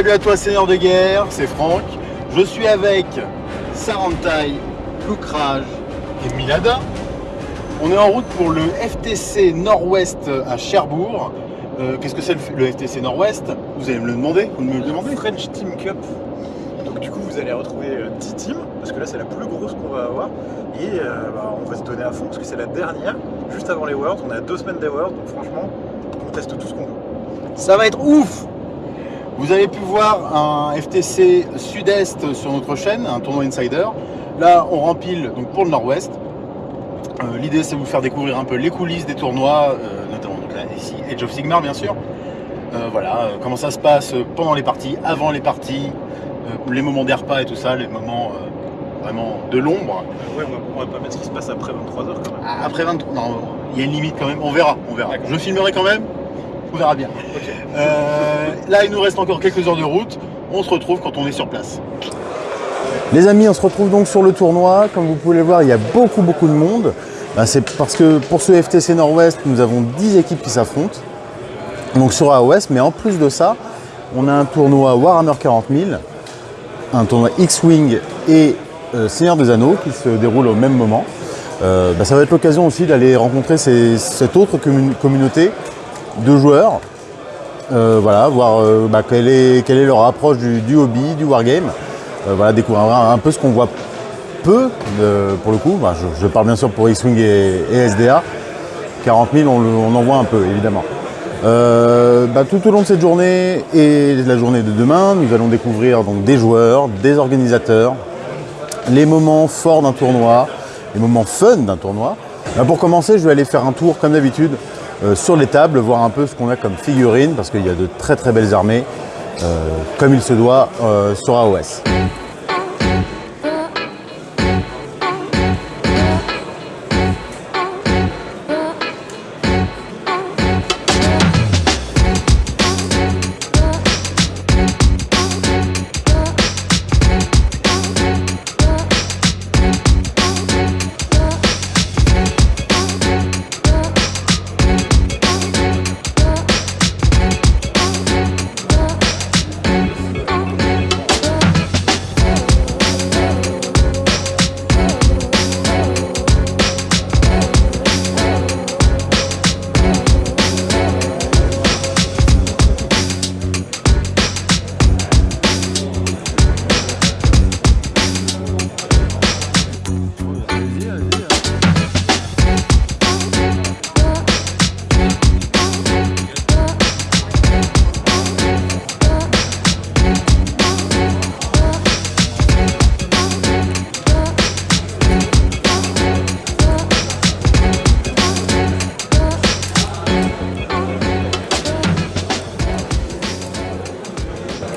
Salut à toi Seigneur de Guerre, c'est Franck. Je suis avec Sarantai, Lucrage et Milada. On est en route pour le FTC Nord-Ouest à Cherbourg. Euh, Qu'est-ce que c'est le, le FTC Nord-Ouest? Vous allez me le demander Vous me le demandez? French Team Cup. Donc du coup vous allez retrouver euh, 10 teams parce que là c'est la plus grosse qu'on va avoir et euh, bah, on va se donner à fond parce que c'est la dernière juste avant les Worlds. On est à deux semaines des Worlds donc franchement on teste tout ce qu'on veut. Ça va être ouf Vous avez pu voir un FTC Sud-Est sur notre chaîne, un tournoi Insider. Là, on rempile donc, pour le Nord-Ouest. Euh, L'idée, c'est de vous faire découvrir un peu les coulisses des tournois, euh, notamment donc, là, ici Age of Sigmar, bien sûr. Euh, voilà, comment ça se passe pendant les parties, avant les parties, les moments des repas et tout ça, les moments vraiment de l'ombre. Ouais on va, on va pas mettre ce qui se passe après 23h quand même. Après 23, non, il y a une limite quand même, on verra, on verra. Je filmerai quand même, on verra bien. Euh, là, il nous reste encore quelques heures de route. On se retrouve quand on est sur place. Les amis, on se retrouve donc sur le tournoi. Comme vous pouvez le voir, il y a beaucoup, beaucoup de monde. Ben, C'est parce que pour ce FTC Nord-Ouest, nous avons 10 équipes qui s'affrontent. Donc sur AOS, mais en plus de ça, on a un tournoi Warhammer 40 000, un tournoi X-Wing et euh, Seigneur des Anneaux qui se déroule au même moment. Euh, ben, ça va être l'occasion aussi d'aller rencontrer cette autre commun- communauté de joueurs euh, voilà, voir euh, bah, quelle, est, leur approche du, hobby, du wargame. Euh, voilà, découvrir un, peu ce qu'on voit peu, pour le coup. Bah, je, parle bien sûr pour X-Wing et, SDA. 40 000, on, en voit un peu, évidemment. Bah, tout au long de cette journée et de la journée de demain, nous allons découvrir donc, des joueurs, des organisateurs, les moments forts d'un tournoi, les moments fun d'un tournoi. Pour commencer, je vais aller faire un tour, comme d'habitude, sur les tables, voir un peu ce qu'on a comme figurines, parce qu'il y a de très très belles armées, euh, comme il se doit euh, sur AOS.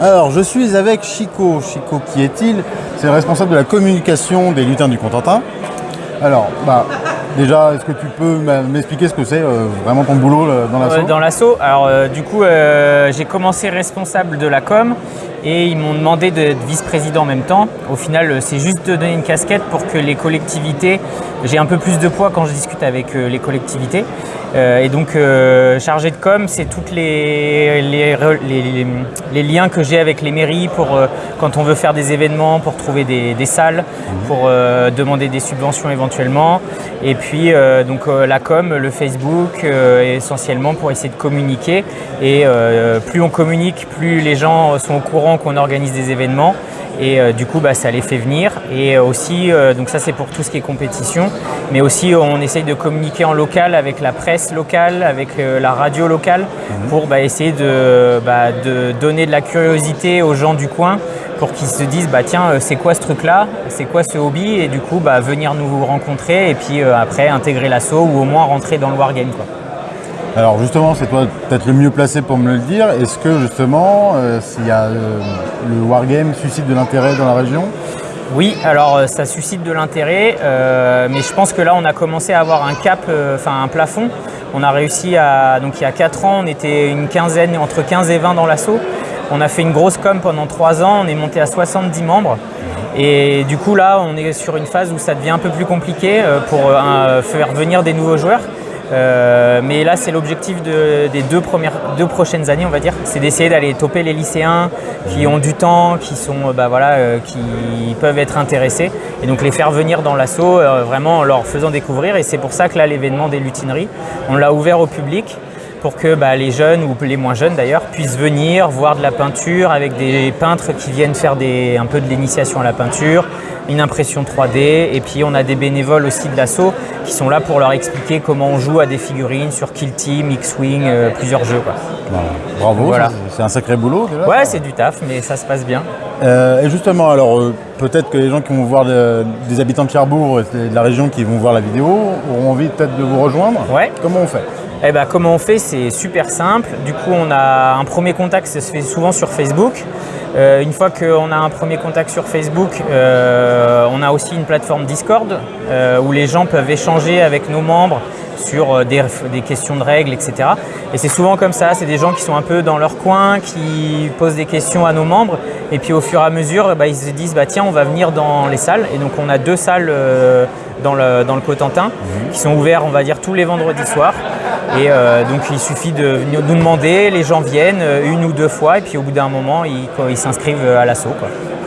Alors, je suis avec Chico. Chico, qui est-il? C'est le responsable de la communication des lutins du Contentin. Alors, bah, déjà, est-ce que tu peux m'expliquer ce que c'est euh, vraiment ton boulot dans l'assaut? Euh, dans l'assaut. Alors euh, du coup, j'ai commencé responsable de la com et ils m'ont demandé d'être vice-président en même temps. Au final, c'est juste de donner une casquette pour que les collectivités, j'ai un peu plus de poids quand je discute avec les collectivités. Euh, et donc, euh, chargé de com, c'est tous les, liens que j'ai avec les mairies pour euh, quand on veut faire des événements, pour trouver des, salles, pour demander des subventions éventuellement. Et puis, donc la com, le Facebook, essentiellement pour essayer de communiquer. Et plus on communique, plus les gens sont au courant qu'on organise des événements. Et euh, du coup, bah, ça les fait venir. Et euh, aussi, euh, donc ça c'est pour tout ce qui est compétition, mais aussi on essaye de communiquer en local avec la presse locale, avec euh, la radio locale, pour bah, essayer de, bah, de donner de la curiosité aux gens du coin pour qu'ils se disent bah tiens c'est quoi ce truc là, c'est quoi ce hobby? Et du coup bah, venir nous rencontrer et puis après intégrer l'assaut ou au moins rentrer dans le wargame quoi. Alors justement, c'est toi peut-être le mieux placé pour me le dire. Est-ce que justement, euh, s'il y a euh, le wargame suscite de l'intérêt dans la région? Oui, alors euh, ça suscite de l'intérêt, mais je pense que là on a commencé à avoir un cap, enfin un plafond. On a réussi à, donc il y a 4 ans, on était une quinzaine, entre 15 et 20 dans l'assaut. On a fait une grosse com pendant 3 ans, on est monté à 70 membres. Et du coup là, on est sur une phase où ça devient un peu plus compliqué pour faire venir des nouveaux joueurs. Euh, mais là, c'est l'objectif de- des deux, premières, deux prochaines années, on va dire. C'est d'essayer d'aller toper les lycéens qui ont du temps, qui, sont, euh, bah, voilà, euh, qui peuvent être intéressés. Et donc les faire venir dans l'assaut, vraiment en leur faisant découvrir. Et c'est pour ça que là, l'événement des lutineries, on l'a ouvert au public pour que bah, les jeunes ou les moins jeunes d'ailleurs puissent venir voir de la peinture avec des peintres qui viennent faire des, un peu de l'initiation à la peinture, une impression 3D et puis on a des bénévoles aussi de l'assaut qui sont là pour leur expliquer comment on joue à des figurines sur Kill Team, X-Wing, euh, plusieurs jeux. Quoi. Voilà. Bravo, Voilà. c'est- un sacré boulot. déjà. Ouais, c'est du taf, mais ça se passe bien. Euh, et justement, alors euh, peut-être que les gens qui vont voir de- des habitants de Cherbourg et de la région qui vont voir la vidéo auront envie peut-être de vous rejoindre. Ouais. Comment on fait? Eh ben, comment on fait? C'est super simple. Du coup, on a un premier contact, ça se fait souvent sur Facebook. Euh, une fois qu'on a un premier contact sur Facebook, euh, on a aussi une plateforme Discord euh, où les gens peuvent échanger avec nos membres sur des, des questions de règles, etc. Et c'est souvent comme ça, c'est des gens qui sont un peu dans leur coin, qui posent des questions à nos membres, et puis au fur et à mesure, ben, ils se disent bah, tiens, on va venir dans les salles. Et donc on a deux salles dans, le, dans le Cotentin qui sont ouvertes, on va dire, tous les vendredis soirs. Et euh, donc il suffit de nous demander, les gens viennent euh, une ou deux fois, et puis au bout d'un moment, ils, s'inscrivent à l'assaut.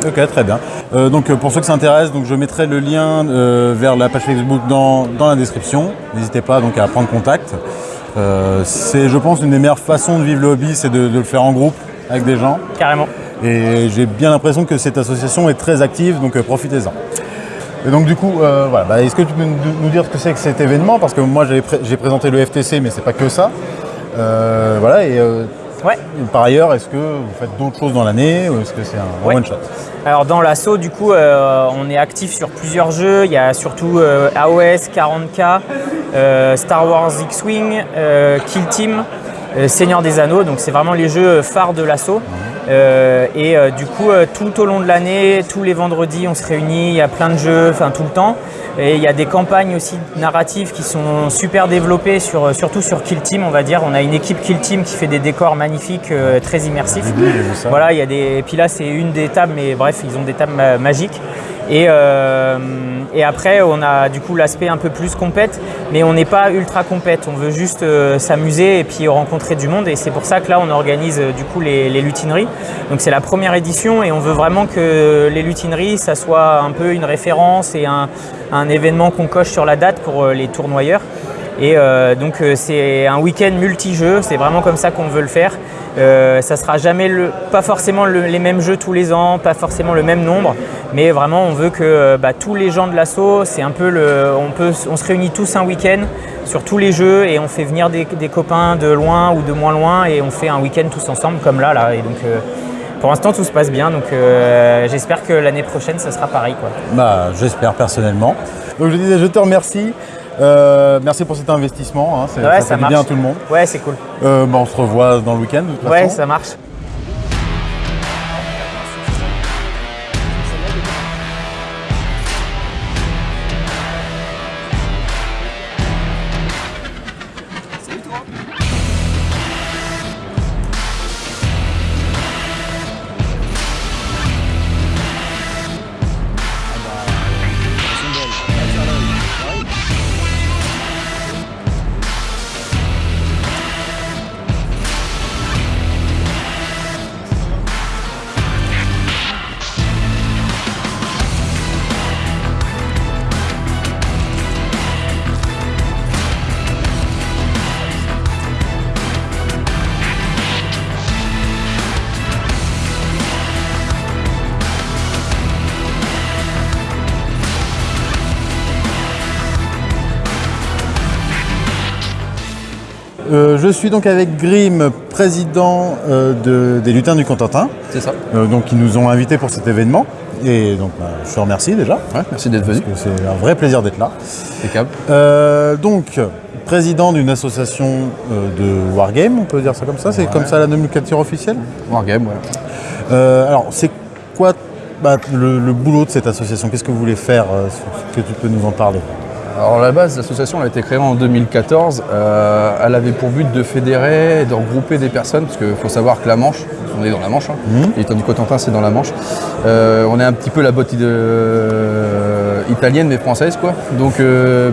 Ok, très bien. Euh, donc euh, pour ceux qui s'intéressent, donc je mettrai le lien euh, vers la page Facebook dans, dans la description. N'hésitez pas donc à prendre contact. Euh, c'est, je pense, une des meilleures façons de vivre le hobby, c'est de, de le faire en groupe avec des gens. Carrément. Et j'ai bien l'impression que cette association est très active, donc euh, profitez-en. Et donc du coup, euh, voilà, Bah, est-ce que tu peux nous dire ce que c'est que cet événement? Parce que moi pré- j'ai présenté le FTC, mais c'est pas que ça. Euh, voilà, et euh, Ouais. par ailleurs, est-ce que vous faites d'autres choses dans l'année ou est-ce que c'est un Ouais. one shot? Alors dans l'assaut, du coup, on est actif sur plusieurs jeux. Il y a surtout AOS, 40K, euh, Star Wars X-Wing, Kill Team, Seigneur des Anneaux. Donc c'est vraiment les jeux phares de l'assaut. Et euh, du coup, euh, tout au long de l'année, tous les vendredis, on se réunit. Il y a plein de jeux, enfin tout le temps. Et il y a des campagnes aussi narratives qui sont super développées, sur, surtout sur Kill Team, on va dire. On a une équipe Kill Team qui fait des décors magnifiques, euh, très immersifs. Voilà, il y a des. Et puis là, c'est une des tables, mais bref, ils ont des tables ma- magiques. Et, euh, et après, on a du coup l'aspect un peu plus compète, mais on n'est pas ultra compète. On veut juste euh, s'amuser et puis rencontrer du monde. Et c'est pour ça que là, on organise euh, du coup les, lutineries. Donc c'est la première édition et on veut vraiment que les lutineries, ça soit un peu une référence et un, événement qu'on coche sur la date pour les tournoyeurs. Et euh, donc euh, c'est un week-end multi-jeux, c'est vraiment comme ça qu'on veut le faire. Euh, ça sera jamais le, pas forcément le- les mêmes jeux tous les ans, pas forcément le même nombre, mais vraiment on veut que euh, bah, tous les gens de l'assaut, c'est un peu le, on peut, on se réunit tous un week-end sur tous les jeux et on fait venir des, copains de loin ou de moins loin et on fait un week-end tous ensemble comme là là. Et donc pour l'instant tout se passe bien, donc j'espère que l'année prochaine ça sera pareil quoi. Bah, j'espère personnellement. Donc je disais, je te remercie. Euh, merci pour cet investissement. hein, Ouais, ça, ça fait du bien à tout le monde. Ouais c'est cool. Euh, bah, on se revoit dans le week-end Ouais façon. ça marche. Je suis donc avec Grim, président euh, de- des lutins du Contentin, C'est ça. euh, donc qui nous ont invités pour cet événement. Et donc bah, je te remercie déjà, Ouais, merci d'être venu. c'est un vrai plaisir d'être là. Impeccable. Euh, donc, président d'une association de Wargame, on peut dire ça comme ça, c'est comme ça la nomenclature officielle? Wargame, ouais. Alors, c'est quoi bah, le, le boulot de cette association? Qu'est-ce que vous voulez faire Est-ce que tu peux nous en parler? Alors à la base, l'association a été créée en 2014. Euh, elle avait pour but de fédérer de regrouper des personnes, parce qu'il faut savoir que la Manche, on est dans la Manche, hein, Mhm. l'étang du Cotentin c'est dans la Manche, Euh, on est un petit peu la botte euh, italienne mais française quoi. Donc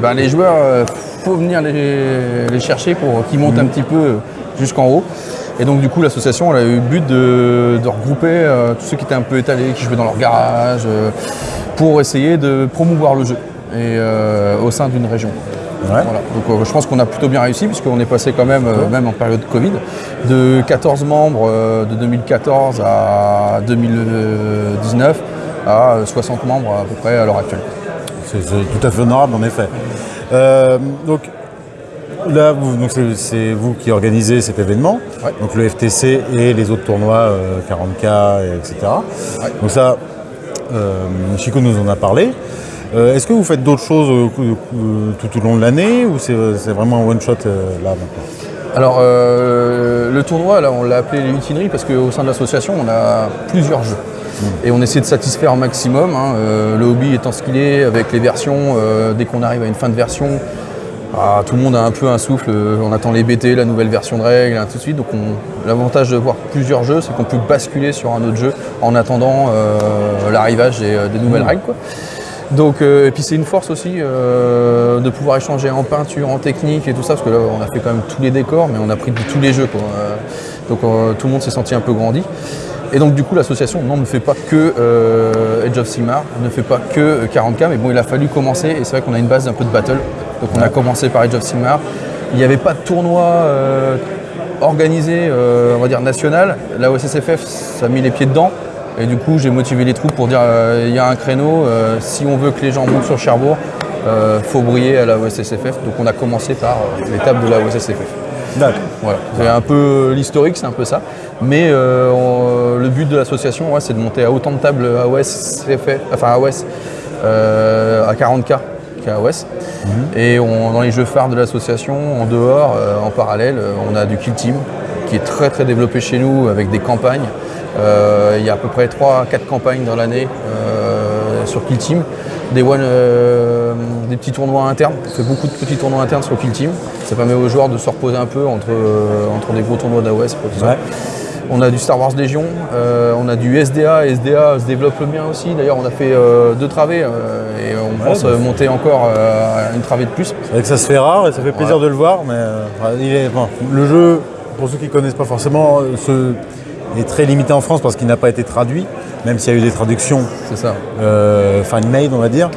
bah, les joueurs, euh, faut venir les, les chercher pour qu'ils montent un petit peu jusqu'en haut. Et donc du coup l'association elle a eu le but de, de regrouper euh, tous ceux qui étaient un peu étalés, qui jouaient dans leur garage, euh, pour essayer de promouvoir le jeu et, euh, au sein d'une région. Ouais. Voilà. Donc euh, je pense qu'on a plutôt bien réussi puisqu'on est passé quand même, euh, même en période Covid, de 14 membres euh, de 2014 à 2019 à 60 membres à peu près à l'heure actuelle. C'est tout à fait honorable en effet. Donc là, c'est vous qui organisez cet événement, Ouais. donc le FTC et les autres tournois euh, 40K, et etc. Ouais. Donc ça, Chico nous en a parlé. Euh, Est-ce que vous faites d'autres choses euh, cou- tout au long de l'année ou c'est vraiment un one shot euh, là maintenant Alors euh, le tournoi, là, on l'a appelé les mutineries parce qu'au sein de l'association, on a plusieurs jeux. Et on essaie de satisfaire un maximum, hein, euh, le hobby étant ce qu'il est, avec les versions, euh, dès qu'on arrive à une fin de version, ah, tout le monde a un peu un souffle, euh, on attend les BT, la nouvelle version de règles, ainsi de suite. Donc on- l'avantage de voir plusieurs jeux, c'est qu'on peut basculer sur un autre jeu en attendant euh, l'arrivage des, des nouvelles règles. quoi. Donc, euh, et puis c'est une force aussi euh, de pouvoir échanger en peinture, en technique et tout ça, parce que là on a fait quand même tous les décors, mais on a pris de tous les jeux. Quoi. Euh, donc tout le monde s'est senti un peu grandi. Et donc du coup l'association non, ne fait pas que euh, Edge of Sigmar, ne fait pas que euh, 40K, mais bon il a fallu commencer, et c'est vrai qu'on a une base un peu de battle. Donc on a commencé par Edge of Sigmar. Il n'y avait pas de tournoi euh, organisé, euh, on va dire national. La OSSFF, ça a mis les pieds dedans. Et du coup, j'ai motivé les troupes pour dire euh, il y a un créneau, euh, si on veut que les gens montent sur Cherbourg, euh, faut briller à la OSSFF. Donc on a commencé par l'étape de la OSSFF. D'accord. Voilà. C'est un peu l'historique, c'est un peu ça. Mais euh, on- le but de l'association, ouais, c'est de monter à autant de tables AOS, enfin AOS, euh, à 40K qu'AOS. Et on- dans les jeux phares de l'association, en dehors, euh, en parallèle, on a du Kill Team qui est très très développé chez nous avec des campagnes. Euh, il y a à peu près 3-4 campagnes dans l'année euh, sur Kill Team. Des, one, euh, des petits tournois internes, on fait beaucoup de petits tournois internes sur Kill Team. Ça permet aux joueurs de se reposer un peu entre, entre des gros tournois d'AOS. Ouais. On a du Star Wars Légion, on a du SDA, SDA se développe bien aussi. D'ailleurs, on a fait deux travées et on pense bah, monter encore une travée de plus. C'est vrai que ça se fait rare et ça fait plaisir de le voir, mais il est, le jeu, pour ceux qui ne connaissent pas forcément, euh, se- est très limité en France parce qu'il n'a pas été traduit, même s'il y a eu des traductions C'est ça. euh, fan-made, on va dire.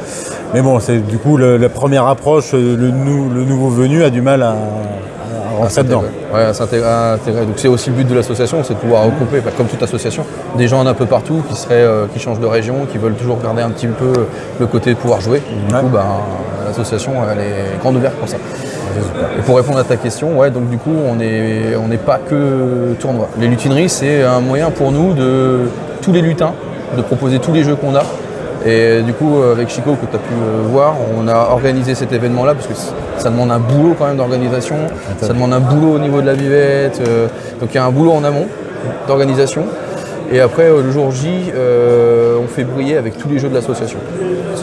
Mais bon, c'est du coup le- la première approche, euh, le, nou- le nouveau venu a du mal à, à rentrer dedans. Ouais, à s'intégrer. à intégrer. Donc c'est aussi le but de l'association, c'est de pouvoir regrouper, bah, comme toute association, des gens d'un peu partout qui seraient, euh, qui changent de région, qui veulent toujours garder un petit peu le côté de pouvoir jouer. Du Ouais. coup, bah, l'association, elle est grande ouverte pour ça. Et pour répondre à ta question, ouais, donc du coup, on n'est on pas que tournoi. Les lutineries, c'est un moyen pour nous de tous les lutins, de proposer tous les jeux qu'on a. Et du coup, avec Chico, que tu as pu euh, voir, on a organisé cet événement-là parce que ça demande un boulot quand même d'organisation. Ça demande un boulot au niveau de la vivette. euh, donc il y a un boulot en amont d'organisation. Et après, euh, le jour J, euh, on fait briller avec tous les jeux de l'association.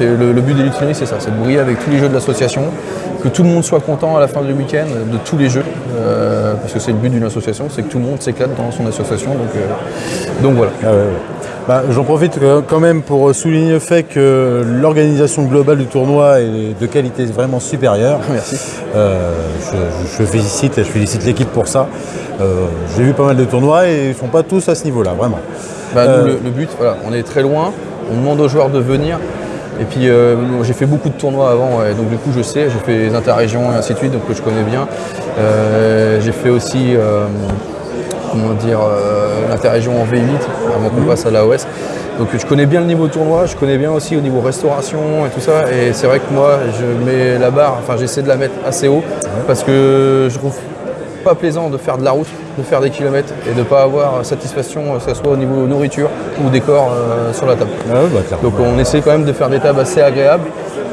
Le, le but des lutineries, c'est ça, c'est de briller avec tous les jeux de l'association, que tout le monde soit content à la fin du week-end de tous les jeux, euh, parce que c'est le but d'une association, c'est que tout le monde s'éclate dans son association. Donc, donc voilà. Ah. Bah, J'en profite quand même pour souligner le fait que l'organisation globale du tournoi est de qualité vraiment supérieure. Merci. Euh, je, je félicite, je félicite l'équipe pour ça. Euh, J'ai vu pas mal de tournois et ils ne sont pas tous à ce niveau-là, vraiment. Bah, nous, Euh, le, le but, voilà, on est très loin, on demande aux joueurs de venir. Et puis euh, j'ai fait beaucoup de tournois avant, ouais, donc du coup je sais, j'ai fait les interrégions et ainsi de suite, donc que je connais bien. Euh, j'ai fait aussi, euh, comment dire, euh, l'interrégion en V8 avant qu'on passe à l'AOS. Donc je connais bien le niveau tournoi, je connais bien aussi au niveau restauration et tout ça. Et c'est vrai que moi je mets la barre, enfin j'essaie de la mettre assez haut parce que je trouve pas plaisant de faire de la route, de faire des kilomètres et de ne pas avoir satisfaction, que ce soit au niveau nourriture ou décor euh, sur la table. Ah ouais, bah. Donc on essaie quand même de faire des tables assez agréables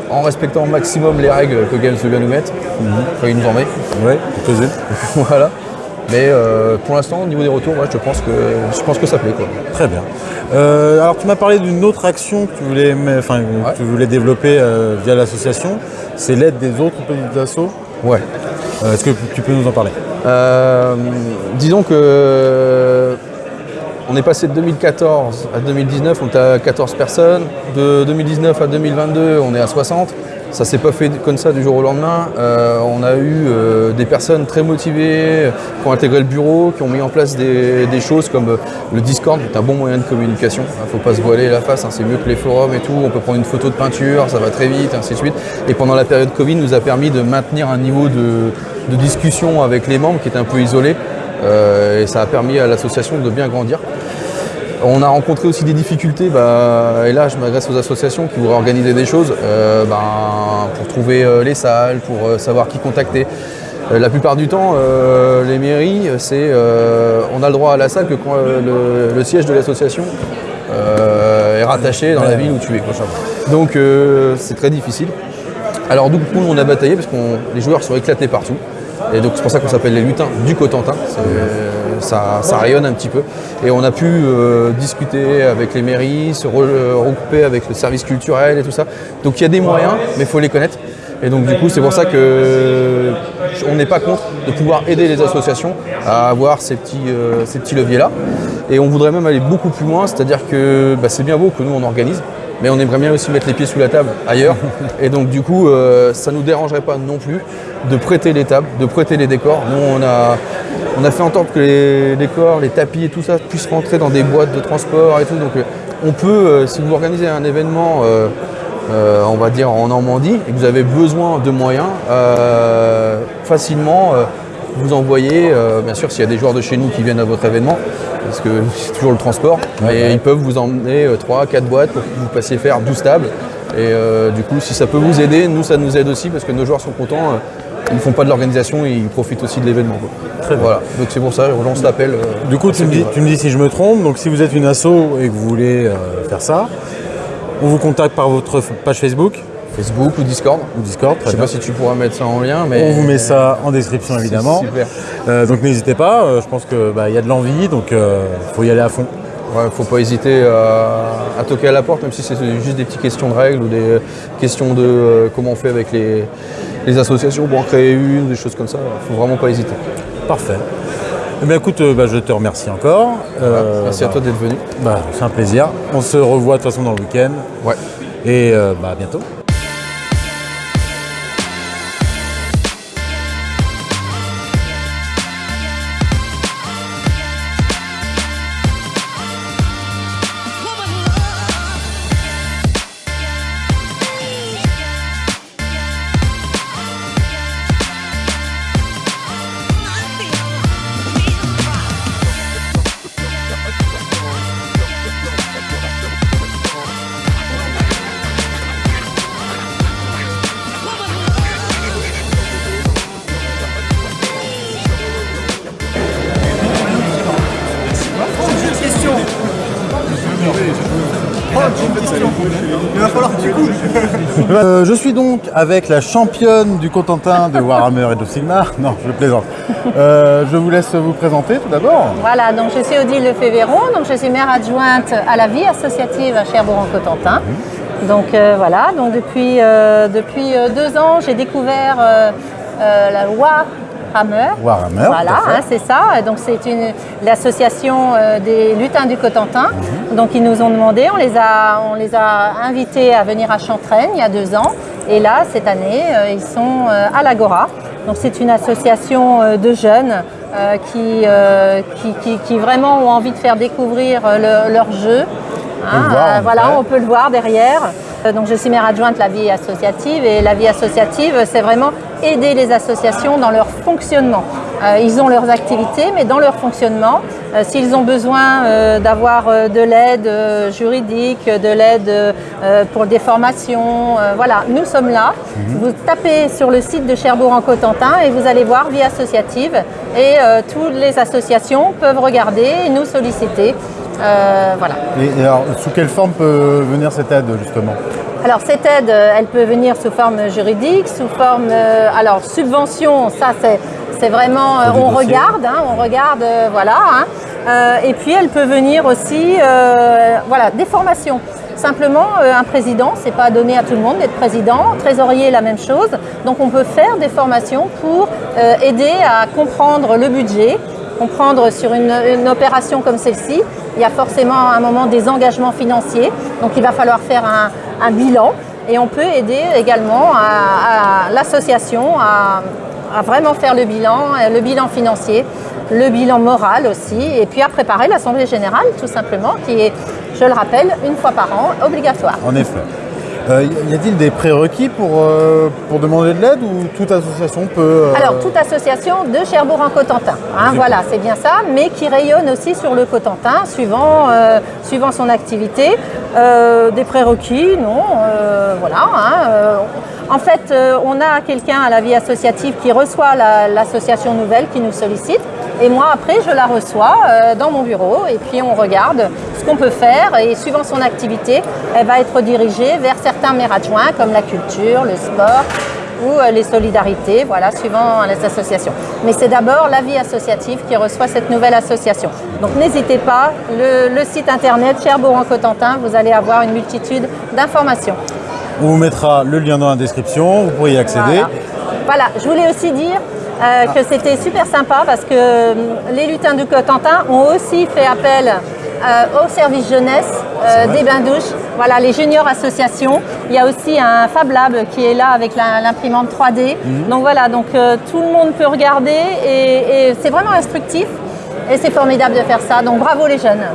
en respectant au maximum les règles que Games vient nous mettre. Enfin, il nous en met. Ouais, voilà. Mais euh, pour l'instant, au niveau des retours, ouais, je, pense que, je pense que ça plaît. Quoi. Très bien. Euh, alors tu m'as parlé d'une autre action que tu voulais, enfin, Ouais. tu voulais développer euh, via l'association, c'est l'aide des autres petites assos. Ouais. Est-ce que tu peux nous en parler? Disons que On est passé de 2014 à 2019, on était à 14 personnes. De 2019 à 2022, on est à 60. Ça s'est pas fait comme ça du jour au lendemain. Euh, on a eu euh, des personnes très motivées qui ont intégré le bureau, qui ont mis en place des, choses comme euh, le Discord, qui est un bon moyen de communication. Il ne faut pas se voiler la face, hein, c'est mieux que les forums et tout. On peut prendre une photo de peinture, ça va très vite, ainsi de suite. Et pendant la période Covid, nous a permis de maintenir un niveau de, discussion avec les membres qui était un peu isolé. Euh, et ça a permis à l'association de bien grandir. On a rencontré aussi des difficultés, et là je m'adresse aux associations qui voudraient organiser des choses euh, ben, pour trouver euh, les salles, pour savoir qui contacter. La plupart du temps, les mairies, c'est on a le droit à la salle que quand le, siège de l'association est rattaché dans la ville où tu es. Donc c'est très difficile. Alors du coup, on a bataillé parce que les joueurs sont éclatés partout. Et donc c'est pour ça qu'on s'appelle les lutins du Cotentin. Ça, ça rayonne un petit peu. Et on a pu euh, discuter avec les mairies, se re- euh, regrouper avec le service culturel et tout ça. Donc il y a des moyens, mais il faut les connaître. Et donc du coup c'est pour ça que on n'est pas contre de pouvoir aider les associations à avoir ces petits, euh, petits leviers-là. Et on voudrait même aller beaucoup plus loin, c'est-à-dire que bah, c'est bien beau que nous on organise, mais on aimerait bien aussi mettre les pieds sous la table ailleurs. Et donc du coup, euh, ça ne nous dérangerait pas non plus de prêter les tables, de prêter les décors. Nous, on a, on a fait en sorte que les décors, les tapis et tout ça puissent rentrer dans des boîtes de transport et tout. Donc euh, on peut, euh, si vous organisez un événement, on va dire en Normandie, et que vous avez besoin de moyens, facilement vous envoyer, euh, bien sûr s'il y a des joueurs de chez nous qui viennent à votre événement, parce que c'est toujours le transport, mais ils peuvent vous emmener 3, 4 boîtes pour que vous passiez faire 12 tables. Et euh, du coup, si ça peut vous aider, nous ça nous aide aussi parce que nos joueurs sont contents. euh, ils ne font pas de l'organisation et ils profitent aussi de l'événement. Voilà, donc c'est pour ça, je relance l'appel. euh, Du coup, tu me, dis, tu me dis si je me trompe. Donc, si vous êtes une asso et que vous voulez euh, faire ça, on vous contacte par votre page Facebook Facebook ou Discord. ou Discord. Je sais bien. pas si tu pourras mettre ça en lien, mais On vous met ça en description évidemment. Super. Euh, donc n'hésitez pas. euh, je pense que bah, y a de l'envie, donc il faut y aller à fond. Ouais, faut pas hésiter à, toquer à la porte, même si c'est juste des petites questions de règles ou des questions de euh, comment on fait avec les, les associations pour en créer une, des choses comme ça. Faut vraiment pas hésiter. Parfait. Eh bien, écoute, euh, bah, je te remercie encore. Euh, Merci à toi d'être venu. bah, c'est un plaisir. On se revoit de toute façon dans le week-end. Ouais. Et euh, à bientôt. Euh, je suis donc avec la championne du Cotentin de Warhammer et de Sigmar. Non, je plaisante. Euh, je vous laisse vous présenter tout d'abord. Voilà, donc je suis Odile Lefebvron, donc je suis maire adjointe à la vie associative à Cherbourg-en-Cotentin. Donc euh, voilà, donc depuis, depuis deux ans, j'ai découvert euh, euh, Warhammer. Voilà, hein, c'est ça. Donc c'est une l'association euh, des lutins du Cotentin. Mhm. Donc ils nous ont demandé, on les a, on les a invités à venir à Chantraine il y a deux ans. Et là, cette année, euh, ils sont euh, à l'Agora. Donc c'est une association de jeunes qui, qui, qui- qui vraiment ont envie de faire découvrir le- leur jeu. Hein, voir, voilà, on peut le voir derrière. Euh, Donc je suis maire adjointe de la vie associative et la vie associative, c'est vraiment aider les associations dans leur fonctionnement. Euh, ils ont leurs activités, mais dans leur fonctionnement, euh, s'ils ont besoin d'avoir de l'aide juridique, de l'aide pour des formations, voilà, nous sommes là. Vous tapez sur le site de Cherbourg-en-Cotentin et vous allez voir vie associative et toutes les associations peuvent regarder et nous solliciter. Euh, voilà. Et, et alors, sous quelle forme peut venir cette aide justement Alors cette aide, euh, elle peut venir sous forme juridique, sous forme, euh, alors subvention, ça c'est vraiment, euh, des on regarde, hein, on regarde, euh, voilà. hein. Et puis elle peut venir aussi, voilà, des formations. Simplement, un président, c'est pas donné à tout le monde d'être président. Trésorier, la même chose. Donc on peut faire des formations pour aider à comprendre le budget comprendre sur une, opération comme celle-ci, il y a forcément à un moment des engagements financiers. Donc il va falloir faire un, bilan et on peut aider également à, l'association à, à, vraiment faire le bilan, le bilan financier, le bilan moral aussi, et puis à préparer l'Assemblée Générale tout simplement, qui est, je le rappelle, une fois par an, obligatoire. En effet. Euh, y a-t-il des prérequis pour, euh, pour demander de l'aide ou toute association peut... Euh, Alors, toute association de Cherbourg en Cotentin, hein, voilà, c'est bien ça, mais qui rayonne aussi sur le Cotentin, suivant, suivant son activité. des prérequis, non, voilà. Hein, en fait, on a quelqu'un à la vie associative qui reçoit l'association nouvelle qui nous sollicite. Et moi, après, je la reçois dans mon bureau et puis on regarde ce qu'on peut faire. Et suivant son activité, elle va être dirigée vers certains maires adjoints comme la culture, le sport ou euh, les solidarités, voilà, suivant les associations. Mais c'est d'abord la vie associative qui reçoit cette nouvelle association. Donc n'hésitez pas, le, site internet Cherbourg en Cotentin, vous allez avoir une multitude d'informations. On vous mettra le lien dans la description, vous pourrez y accéder. Voilà, je voulais aussi dire euh, que c'était super sympa parce que euh, les lutins du Cotentin ont aussi fait appel au service jeunesse des bains-douches voilà, les juniors associations. Il y a aussi un Fab Lab qui est là avec l'imprimante 3D. Mhm. Donc voilà, donc euh, tout le monde peut regarder et c'est vraiment instructif et c'est formidable de faire ça. Donc bravo les jeunes.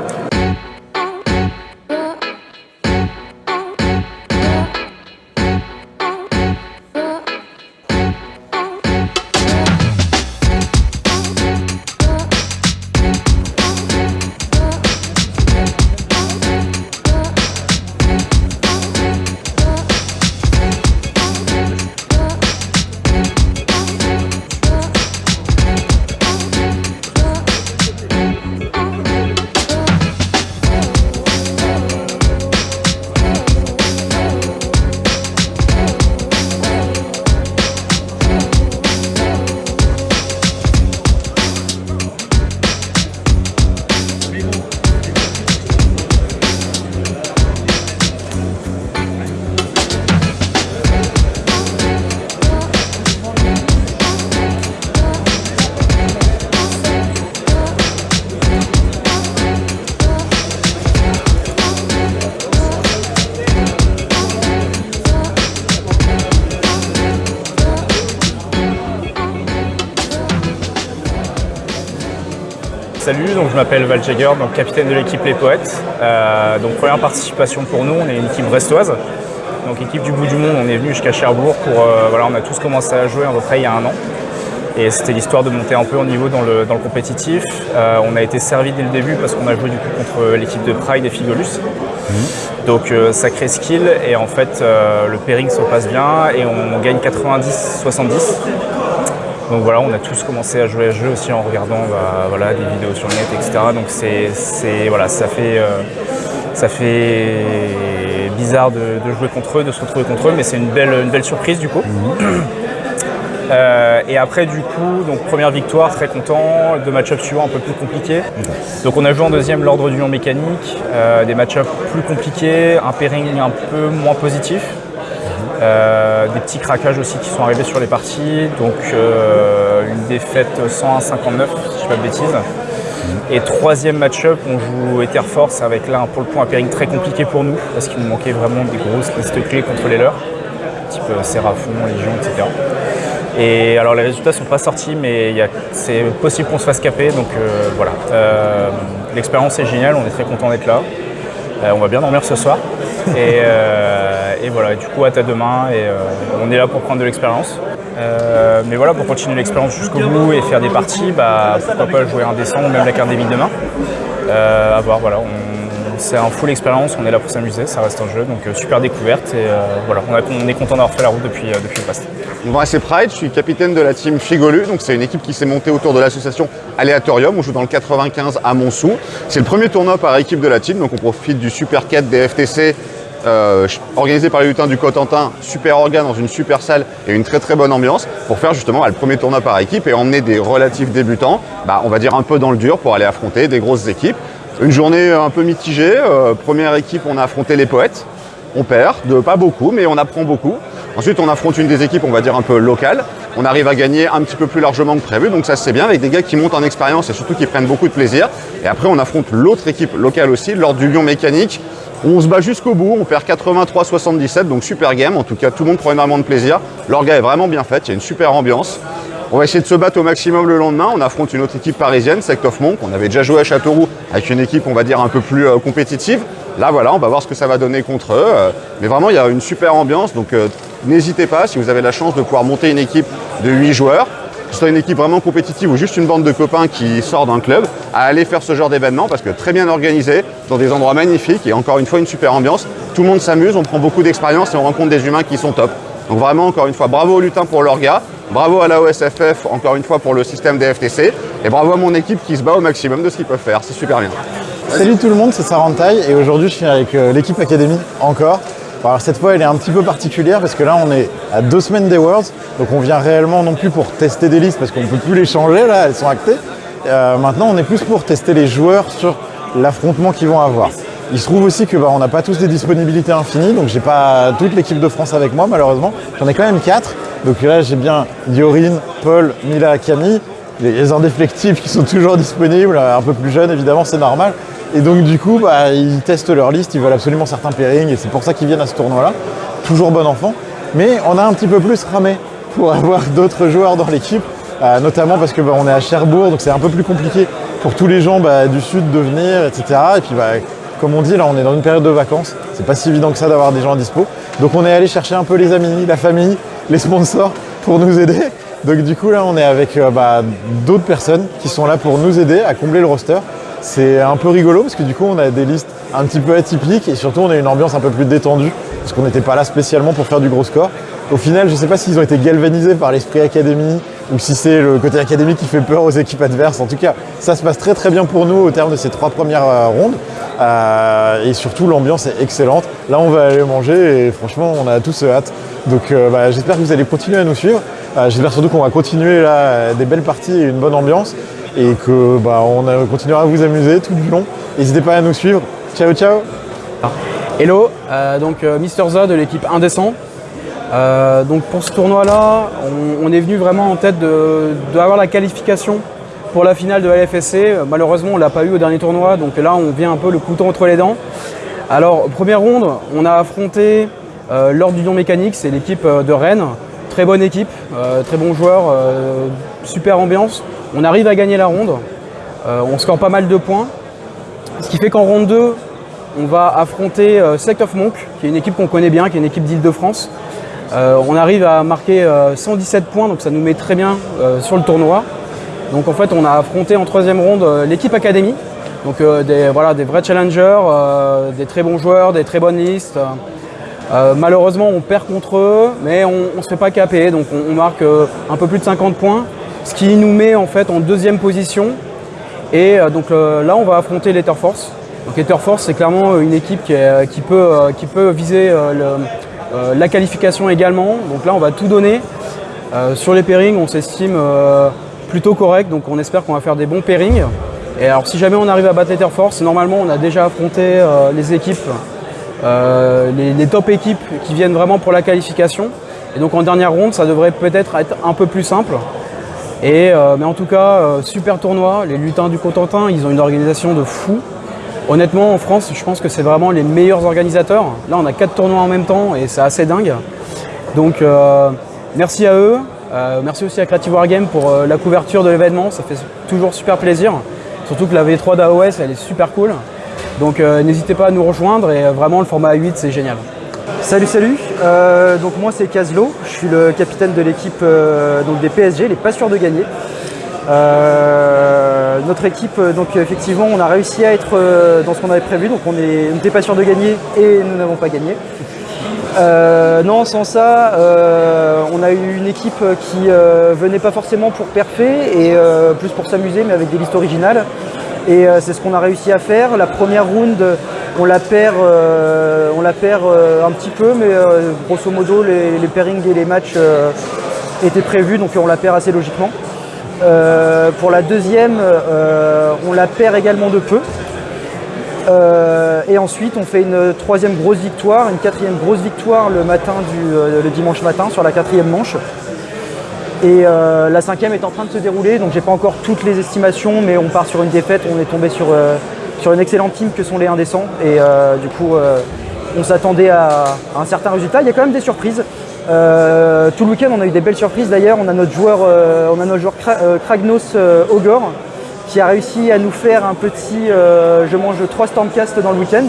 Salut, donc je m'appelle Val Jagger, donc capitaine de l'équipe Les Poètes. Euh, donc première participation pour nous, on est une équipe brestoise. Donc équipe du bout du monde, on est venu jusqu'à Cherbourg pour euh, voilà, on a tous commencé à jouer à peu près il y a un an. Et c'était l'histoire de monter un peu au niveau dans le, compétitif. Euh, on a été servi dès le début parce qu'on a joué du coup contre l'équipe de Pride et Figolus. Mmh. Donc sacré skill et en fait le pairing se passe bien et on gagne 90-70. Donc voilà, on a tous commencé à jouer à ce jeu aussi en regardant bah, voilà, des vidéos sur le net, etc. Donc c'est, voilà, ça fait, euh, ça fait bizarre de, jouer contre eux, de se retrouver contre eux, mais c'est une belle, une belle surprise du coup. Mhm. Euh, et après du coup, donc première victoire, très content, deux match-ups suivants un peu plus compliqués. Donc on a joué en deuxième l'ordre du mécanique, euh, des match-ups plus compliqués, un pairing un peu moins positif. Euh, des petits craquages aussi qui sont arrivés sur les parties. Donc euh, une défaite 101-59, si je ne pas de bêtises. Et troisième match-up, on joue Ether Force avec là pour le point un pairing très compliqué pour nous parce qu'il nous manquait vraiment des grosses listes clés contre les leurs, type euh, Séraphon, Légion, etc. Et alors les résultats sont pas sortis, mais c'est possible qu'on se fasse caper, donc voilà. L'expérience est géniale, on est très content d'être là. on va bien dormir ce soir. Et, et voilà, du coup, à ta demain, et euh, on est là pour prendre de l'expérience. Euh, mais voilà, pour continuer l'expérience jusqu'au bout et faire des parties, bah, pourquoi pas jouer un descend ou même l'académie demain. Euh, à voir, voilà, c'est un full expérience, on est là pour s'amuser, ça reste un jeu, donc super découverte et voilà, on, est content d'avoir fait la route depuis, le past. Moi c'est Pride, je suis capitaine de la team Figolu, donc c'est une équipe qui s'est montée autour de l'association Aléatorium, on joue dans le 95 à Montsou. C'est le premier tournoi par équipe de la team, donc on profite du Super 4 des FTC euh, organisé par les lutins du Cotentin, super organe dans une super salle et une très très bonne ambiance pour faire justement bah, le premier tournoi par équipe et emmener des relatifs débutants, bah, on va dire un peu dans le dur pour aller affronter des grosses équipes. Une journée un peu mitigée, euh, première équipe on a affronté les poètes, on perd, de pas beaucoup mais on apprend beaucoup. Ensuite, on affronte une des équipes, on va dire un peu locale. On arrive à gagner un petit peu plus largement que prévu, donc ça c'est bien avec des gars qui montent en expérience et surtout qui prennent beaucoup de plaisir. Et après, on affronte l'autre équipe locale aussi, lors du Lyon Mécanique. On se bat jusqu'au bout, on perd 83-77, donc super game. En tout cas, tout le monde prend énormément de plaisir. L'orga est vraiment bien faite, il y a une super ambiance. On va essayer de se battre au maximum le lendemain. On affronte une autre équipe parisienne, Sect of Monk. On avait déjà joué à Châteauroux avec une équipe, on va dire, un peu plus euh, compétitive. Là, voilà, on va voir ce que ça va donner contre eux. Euh, mais vraiment, il y a une super ambiance. Donc, euh, n'hésitez pas, si vous avez la chance de pouvoir monter une équipe de 8 joueurs, que ce soit une équipe vraiment compétitive ou juste une bande de copains qui sort d'un club, à aller faire ce genre d'événement parce que très bien organisé, dans des endroits magnifiques et encore une fois, une super ambiance. Tout le monde s'amuse, on prend beaucoup d'expérience et on rencontre des humains qui sont top. Donc vraiment, encore une fois, bravo aux lutins pour leur gars. Bravo à la OSFF, encore une fois, pour le système des FTC. Et bravo à mon équipe qui se bat au maximum de ce qu'ils peuvent faire. C'est super bien. Salut tout le monde, c'est Sarantaille et aujourd'hui je suis avec euh, l'équipe Academy encore. Alors cette fois elle est un petit peu particulière parce que là on est à deux semaines des Worlds, donc on vient réellement non plus pour tester des listes parce qu'on ne peut plus les changer là, elles sont actées. Euh, maintenant on est plus pour tester les joueurs sur l'affrontement qu'ils vont avoir. Il se trouve aussi que bah, n'a pas tous des disponibilités infinies, donc j'ai pas toute l'équipe de France avec moi malheureusement. J'en ai quand même quatre. Donc là j'ai bien Yorine, Paul, Mila, Camille, les indéflectibles qui sont toujours disponibles, un peu plus jeunes évidemment, c'est normal. Et donc du coup, bah, ils testent leur liste, ils veulent absolument certains pairings et c'est pour ça qu'ils viennent à ce tournoi-là. Toujours bon enfant. Mais on a un petit peu plus ramé pour avoir d'autres joueurs dans l'équipe, euh, notamment parce que bah, on est à Cherbourg, donc c'est un peu plus compliqué pour tous les gens bah, du sud de venir, etc. Et puis comme on dit, là on est dans une période de vacances, c'est pas si évident que ça d'avoir des gens à dispo. Donc on est allé chercher un peu les amis, la famille, les sponsors pour nous aider. Donc du coup là on est avec euh, d'autres personnes qui sont là pour nous aider à combler le roster. C'est un peu rigolo parce que du coup on a des listes un petit peu atypiques et surtout on a une ambiance un peu plus détendue parce qu'on n'était pas là spécialement pour faire du gros score. Au final, je ne sais pas s'ils ont été galvanisés par l'esprit académie ou si c'est le côté académique qui fait peur aux équipes adverses. En tout cas, ça se passe très très bien pour nous au terme de ces trois premières euh, rondes. Euh, et surtout, l'ambiance est excellente. Là, on va aller manger et franchement, on a tous hâte. Donc, euh, bah, j'espère que vous allez continuer à nous suivre. j'espère surtout qu'on va continuer là des belles parties et une bonne ambiance et que bah, on continuera à vous amuser tout du long. N'hésitez pas à nous suivre. Ciao, ciao Hello, euh, donc euh, Mister Z de l'équipe Indécent. Euh, donc pour ce tournoi-là, on, est venu vraiment en tête d'avoir la qualification pour la finale de LFSC. Malheureusement, on ne l'a pas eu au dernier tournoi, donc là, on vient un peu le couteau entre les dents. Alors, première ronde, on a affronté l'Ordre du Don Mécanique, c'est l'équipe de Rennes. Très bonne équipe, très bons joueurs, super ambiance. On arrive à gagner la ronde, on score pas mal de points. Ce qui fait qu'en ronde 2, on va affronter euh, Sect of Monk, qui est une équipe qu'on connaît bien, qui est une équipe d'Île-de-France. Euh, on arrive à marquer 117 euh, points, donc ça nous met très bien sur le tournoi. Donc en fait, on a affronté en troisième ronde l'équipe Académie, donc des, voilà, des vrais challengers, des très bons joueurs, des très bonnes listes. malheureusement, on perd contre eux, mais on ne se fait pas caper, donc on, marque un peu plus de 50 points, ce qui nous met en fait en deuxième position. Et donc là, on va affronter l'Etherforce, donc Etherforce, c'est clairement une équipe qui, peut, euh, viser euh, euh, la qualification également. Donc là, on va tout donner. sur les pairings, on s'estime plutôt correct, donc on espère qu'on va faire des bons pairings. Et alors si jamais on arrive à battre l'Etherforce, normalement on a déjà affronté les équipes, les, top équipes qui viennent vraiment pour la qualification. Et donc en dernière ronde, ça devrait peut-être être un peu plus simple. Et, mais en tout cas, super tournoi. Les lutins du Cotentin, ils ont une organisation de fou. Honnêtement, en France, je pense que c'est vraiment les meilleurs organisateurs. Là, on a quatre tournois en même temps et c'est assez dingue. Donc, euh, merci à eux. Euh, merci aussi à Creative Wargame pour euh, la couverture de l'événement. Ça fait toujours super plaisir. Surtout que la V3 d'AOS, elle est super cool. Donc, n'hésitez pas à nous rejoindre et vraiment, le format A8, c'est génial. Salut, salut. donc, moi, c'est Caslo. Je suis le capitaine de l'équipe des PSG, les pas sûrs de gagner. Euh, notre équipe, euh, donc effectivement, on a réussi à être euh, dans ce qu'on avait prévu, donc on n'était pas sûr de gagner et nous n'avons pas gagné. non, sans ça, on a eu une équipe qui venait pas forcément pour perfer et plus pour s'amuser, mais avec des listes originales. Et c'est ce qu'on a réussi à faire. La première round, on la perd, la perd un petit peu, mais grosso modo, les, pairings et les matchs étaient prévus, donc on la perd assez logiquement. Euh, pour la deuxième, euh, on la perd également de peu. Euh, et ensuite, on fait une troisième grosse victoire, une quatrième grosse victoire le matin du euh, le dimanche matin sur la quatrième manche. Et euh, la cinquième est en train de se dérouler, donc j'ai pas encore toutes les estimations, mais on part sur une défaite. On est tombé sur, euh, sur une excellente team que sont les indécents. Et euh, du coup, euh, on s'attendait à, un certain résultat. Il y a quand même des surprises. Euh, tout le week-end, on a eu des belles surprises. D'ailleurs, on a notre joueur, euh, on a notre joueur euh, Kragnos Ogor qui a réussi à nous faire un petit je mange trois Stormcast dans le week-end.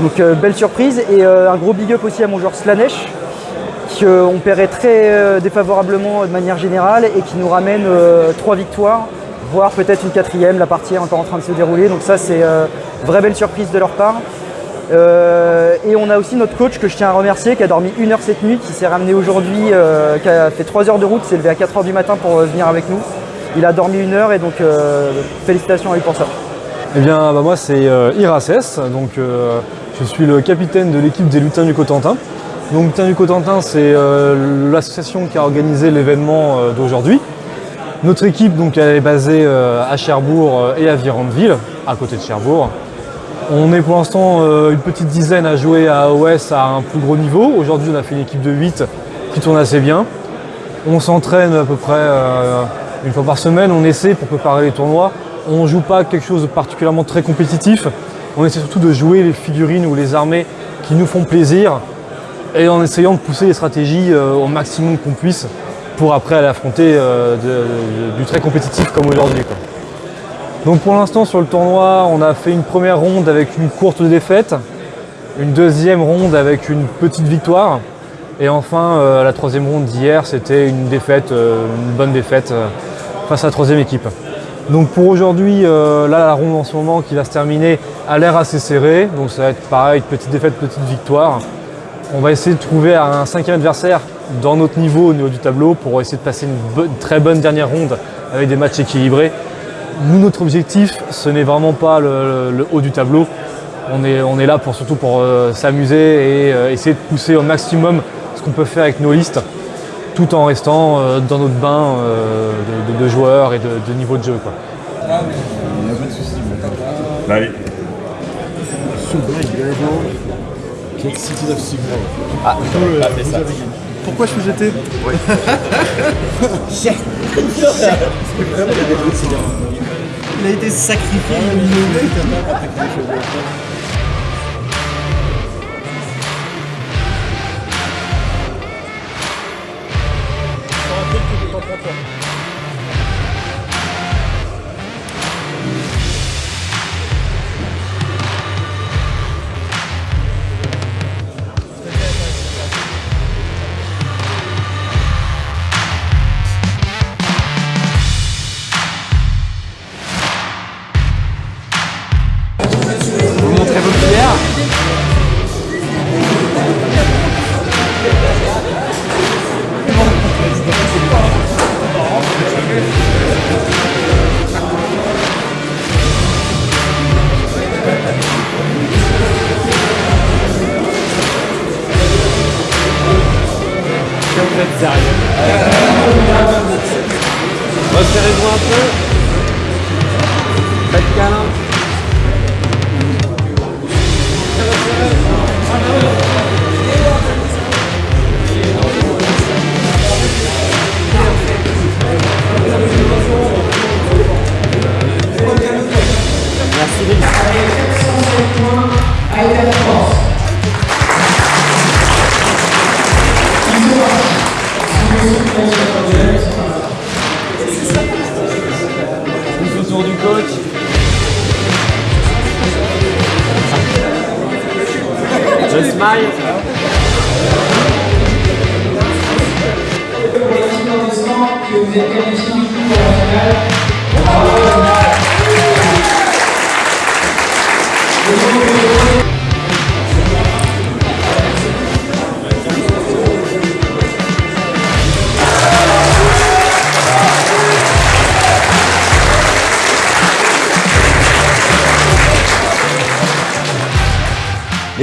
Donc belle surprise et un gros big up aussi à mon joueur Slanesh qu'on paierait très défavorablement de manière générale et qui nous ramène euh, trois victoires, voire peut-être une quatrième. La partie est encore en train de se dérouler. Donc ça c'est vraie belle surprise de leur part. Euh, et on a aussi notre coach que je tiens à remercier qui a dormi une heure cette nuit, qui s'est ramené aujourd'hui, euh, qui a fait trois heures de route, s'est levé à 4 heures du matin pour euh, venir avec nous. Il a dormi une heure et donc félicitations à lui pour ça. Eh bien, bah, moi, c'est Iraces. Donc, je suis le capitaine de l'équipe des Lutins du Cotentin. Donc, Lutins du Cotentin, c'est l'association qui a organisé l'événement d'aujourd'hui. Notre équipe, donc, elle est basée à Cherbourg et à Virandeville, à côté de Cherbourg. On est pour l'instant euh, une petite dizaine à jouer à AOS à un plus gros niveau. Aujourd'hui, on a fait une équipe de 8 qui tourne assez bien. On s'entraîne à peu près euh, une fois par semaine, on essaie pour préparer les tournois. On ne joue pas quelque chose de particulièrement très compétitif. On essaie surtout de jouer les figurines ou les armées qui nous font plaisir et en essayant de pousser les stratégies euh, au maximum qu'on puisse pour après aller affronter du très compétitif comme aujourd'hui. Donc pour l'instant sur le tournoi, on a fait une première ronde avec une courte défaite, une deuxième ronde avec une petite victoire, et enfin euh, la troisième ronde d'hier, c'était une défaite, euh, une bonne défaite euh, face à la troisième équipe. Donc pour aujourd'hui, là la ronde en ce moment qui va se terminer a l'air assez serrée, donc ça va être pareil, petite défaite, petite victoire. On va essayer de trouver un cinquième adversaire dans notre niveau, au niveau du tableau, pour essayer de passer une, très bonne dernière ronde avec des matchs équilibrés. Nous, notre objectif, ce n'est vraiment pas le, le haut du tableau. On est, on est là pour, surtout pour euh, s'amuser et euh, essayer de pousser au maximum ce qu'on peut faire avec nos listes, tout en restant euh, dans notre bain euh, de, de- de joueurs et de, de niveau de jeu. Quoi. Pourquoi je suis jeté Il a été sacrifié, il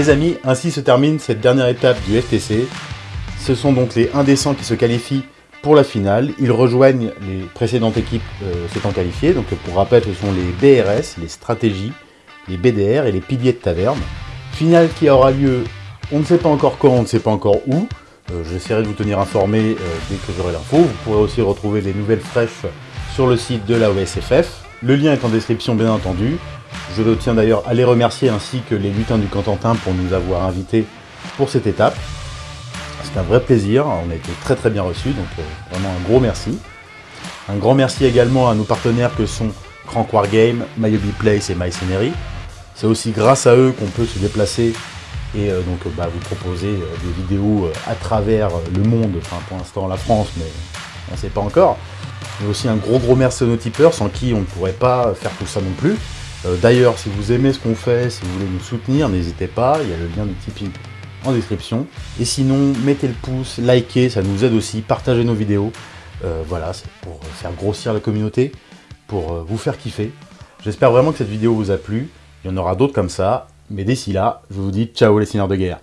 Les amis, ainsi se termine cette dernière étape du FTC. Ce sont donc les indécents qui se qualifient pour la finale. Ils rejoignent les précédentes équipes euh, s'étant qualifiées. Donc pour rappel, ce sont les BRS, les stratégies, les BDR et les piliers de taverne. Finale qui aura lieu, on ne sait pas encore quand, on ne sait pas encore où. Euh, j'essaierai de vous tenir informé euh, dès que j'aurai l'info. Vous pourrez aussi retrouver des nouvelles fraîches sur le site de la OSFF. Le lien est en description bien entendu. Je tiens d'ailleurs à les remercier ainsi que les lutins du Cotentin pour nous avoir invités pour cette étape. C'est un vrai plaisir, on a été très très bien reçus, donc euh, vraiment un gros merci. Un grand merci également à nos partenaires que sont Crank Wargame, Myobi Place et MyScenery. C'est aussi grâce à eux qu'on peut se déplacer et euh, donc bah, vous proposer euh, des vidéos à travers le monde, enfin pour l'instant la France, mais on ne sait pas encore. Mais aussi un gros gros merci à nos tipeurs sans qui on ne pourrait pas faire tout ça non plus. D'ailleurs, si vous aimez ce qu'on fait, si vous voulez nous soutenir, n'hésitez pas, il y a le lien du Tipeee en description. Et sinon, mettez le pouce, likez, ça nous aide aussi, partagez nos vidéos. Euh, voilà, c'est pour faire grossir la communauté, pour euh, vous faire kiffer. J'espère vraiment que cette vidéo vous a plu. Il y en aura d'autres comme ça. Mais d'ici là, je vous dis ciao les seigneurs de guerre.